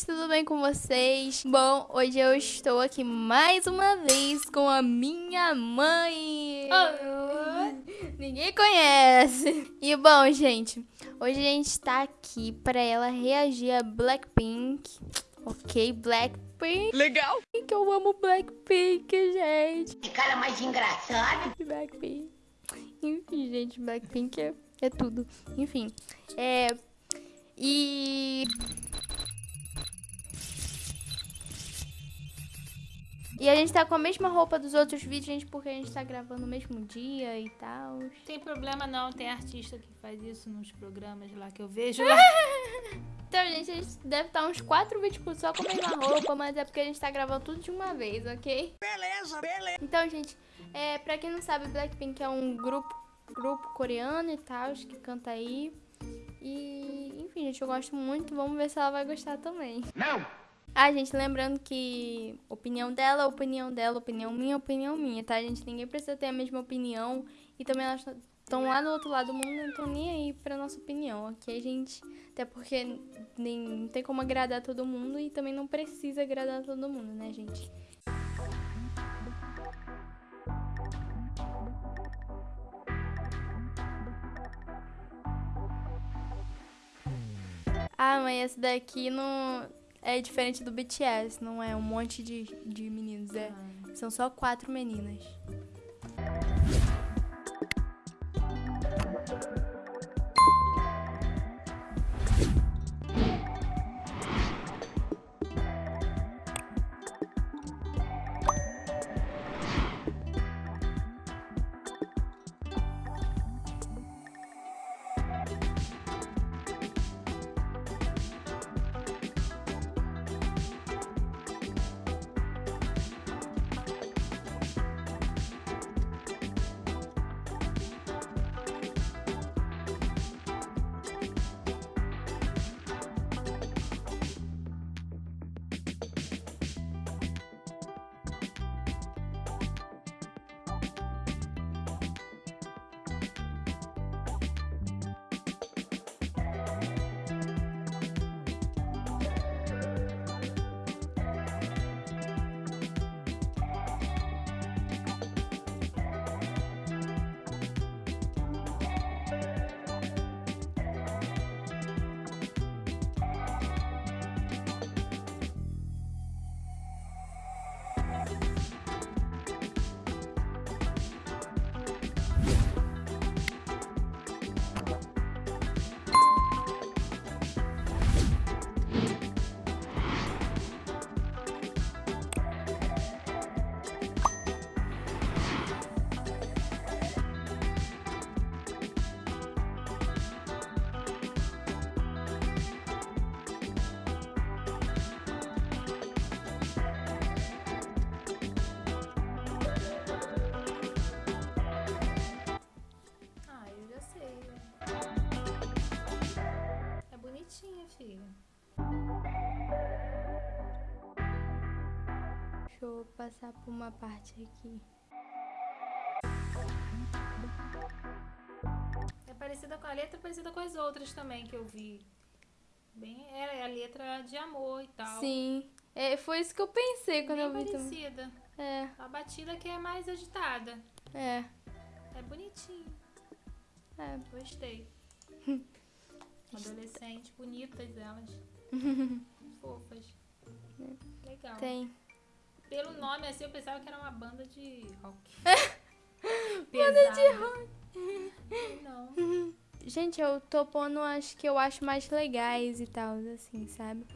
gente, tudo bem com vocês? Bom, hoje eu estou aqui mais uma vez com a minha mãe. Oh. Ninguém conhece. E bom, gente, hoje a gente está aqui para ela reagir a Blackpink. Ok, Blackpink. Legal. Que eu amo Blackpink, gente. Que cara mais engraçado. Blackpink. Enfim, gente, Blackpink é, é tudo. Enfim, é... E... E a gente tá com a mesma roupa dos outros vídeos, gente, porque a gente tá gravando no mesmo dia e tal. Tem problema não, tem artista que faz isso nos programas lá que eu vejo lá. então, gente, a gente deve estar tá uns quatro vídeos só com a mesma roupa, mas é porque a gente tá gravando tudo de uma vez, ok? Beleza, beleza. Então, gente, é, pra quem não sabe, Blackpink é um grupo, grupo coreano e tal, que canta aí. E, enfim, gente, eu gosto muito. Vamos ver se ela vai gostar também. Não! Ah, gente, lembrando que opinião dela, opinião dela, opinião minha, opinião minha, tá, gente? Ninguém precisa ter a mesma opinião. E também elas estão lá do outro lado do mundo, não estão nem aí pra nossa opinião, ok, gente? Até porque nem, não tem como agradar todo mundo e também não precisa agradar todo mundo, né, gente? Ah, mas esse daqui não é diferente do BTS, não é um monte de, de meninos, é, ah. são só quatro meninas. Deixa eu passar por uma parte aqui. É parecida com a letra, é parecida com as outras também que eu vi. Bem, é a letra de amor e tal. Sim, é, foi isso que eu pensei quando Bem eu vi parecida. Também. É. A batida que é mais agitada. É. É bonitinho. É. Gostei. Adolescentes, bonitas elas. Fofas. É. Legal. Tem. Pelo nome assim, eu pensava que era uma banda de rock. banda de rock. Não. Gente, eu tô pondo as que eu acho mais legais e tal, assim, sabe?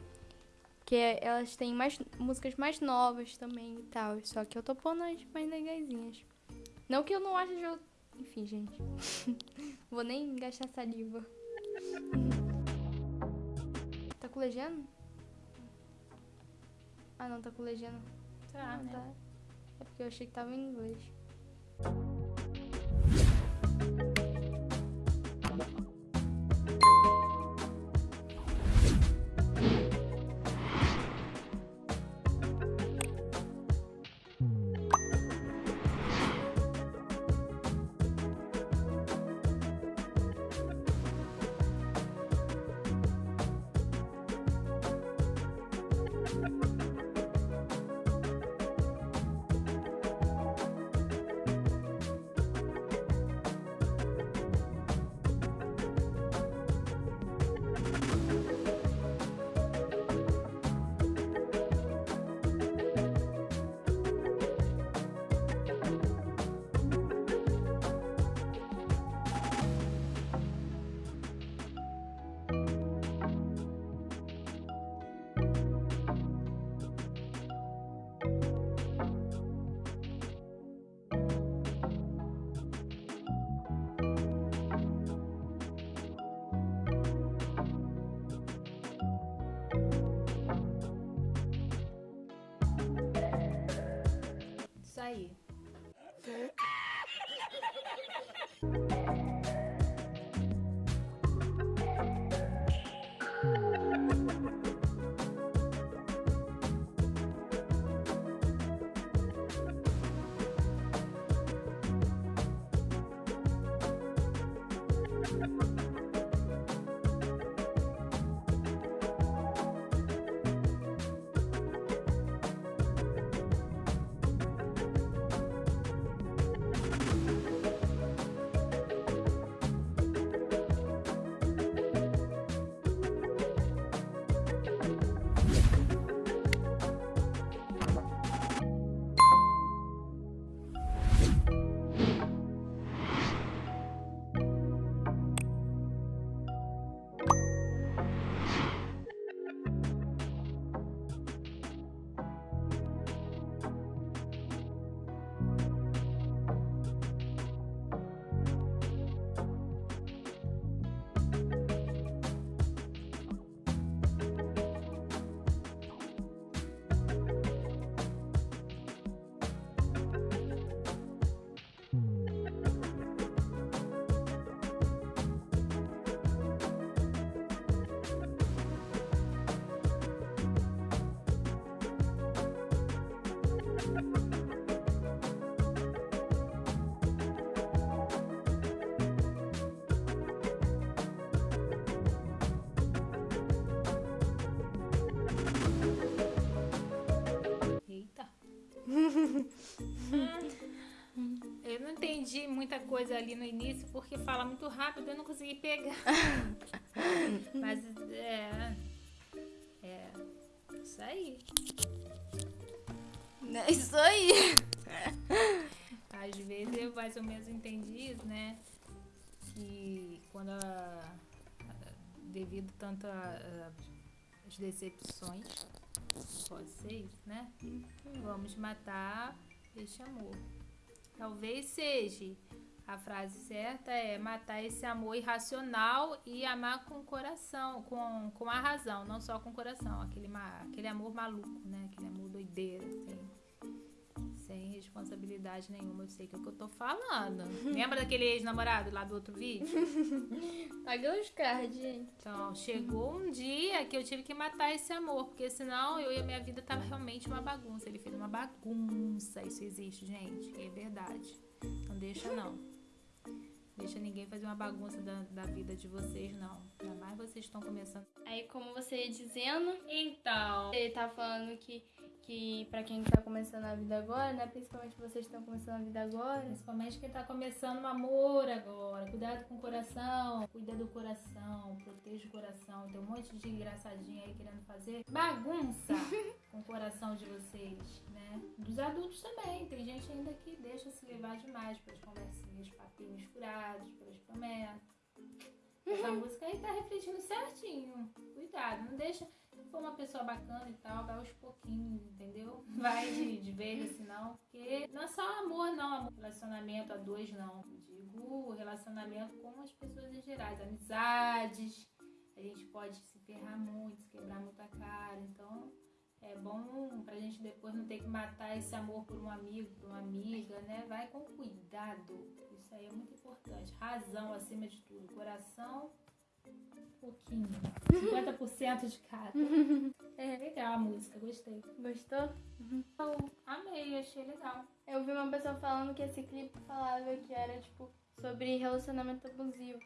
Porque elas têm mais músicas mais novas também e tal. Só que eu tô pondo as mais legaisinhas. Não que eu não ache de... Enfim, gente. Vou nem gastar saliva. tá com legenda? Ah, não, tá com legenda. Né? Tá. É porque eu achei que tava em inglês. Entendi muita coisa ali no início, porque fala muito rápido, eu não consegui pegar. Mas é. É. Isso aí. É isso aí. Às vezes eu mais ou menos entendi isso, né? Que quando a, devido tanto às decepções, pode ser isso, né? Vamos matar este amor. Talvez seja a frase certa é matar esse amor irracional e amar com o coração, com, com a razão, não só com o coração. Aquele, aquele amor maluco, né? Aquele amor doideira, assim sem responsabilidade nenhuma. Eu sei que é o que eu tô falando. Lembra daquele ex-namorado lá do outro vídeo? Paga os cards, gente. Então, chegou um dia que eu tive que matar esse amor, porque senão eu e a minha vida tava realmente uma bagunça. Ele fez uma bagunça. Isso existe, gente. É verdade. Não deixa, não. Deixa ninguém fazer uma bagunça da, da vida de vocês, não. Ainda mais vocês estão começando. Aí, como você ia dizendo, Então, ele tá falando que que para quem tá começando a vida agora, né? Principalmente vocês que estão começando a vida agora. Principalmente quem tá começando um amor agora. Cuidado com o coração, cuida do coração, proteja o coração. Tem um monte de engraçadinho aí querendo fazer bagunça com o coração de vocês, né? Dos adultos também. Tem gente ainda que deixa se levar demais pelas conversinhas, papinhos furados, pelas promessas. Essa música aí tá refletindo certinho. Cuidado, não deixa for uma pessoa bacana e tal, vai aos pouquinhos, entendeu? Vai de, de vez assim, não. Porque não é só amor, não. Relacionamento a dois, não. Eu digo relacionamento com as pessoas em geral. Amizades. A gente pode se ferrar muito, se quebrar muito a cara. Então, é bom pra gente depois não ter que matar esse amor por um amigo, por uma amiga, né? Vai com cuidado. Isso aí é muito importante. Razão acima de tudo. Coração pouquinho. 50% de cada. É legal a música, gostei. Gostou? Eu amei, achei legal. Eu vi uma pessoa falando que esse clipe falava que era, tipo, sobre relacionamento abusivo.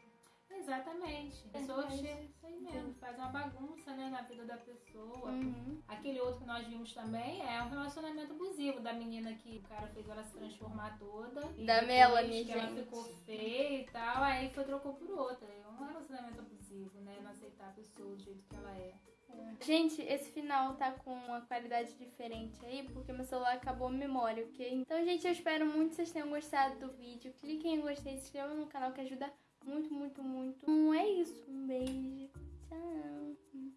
Exatamente. A pessoa chega isso aí mesmo, faz uma bagunça né, na vida da pessoa. Uhum. Aquele outro que nós vimos também é um relacionamento abusivo da menina que o cara fez ela se transformar toda. Da Melanie, que ela gente. ficou feia e tal, aí foi trocou por outra. É um relacionamento abusivo, né? Não aceitar a pessoa do jeito que ela é. Gente, esse final tá com uma qualidade diferente aí, porque meu celular acabou a memória, ok? Então, gente, eu espero muito que vocês tenham gostado do vídeo. Cliquem em gostei, se inscrevam no canal que ajuda muito, muito, muito. Então é isso. Um beijo. Tchau. Não.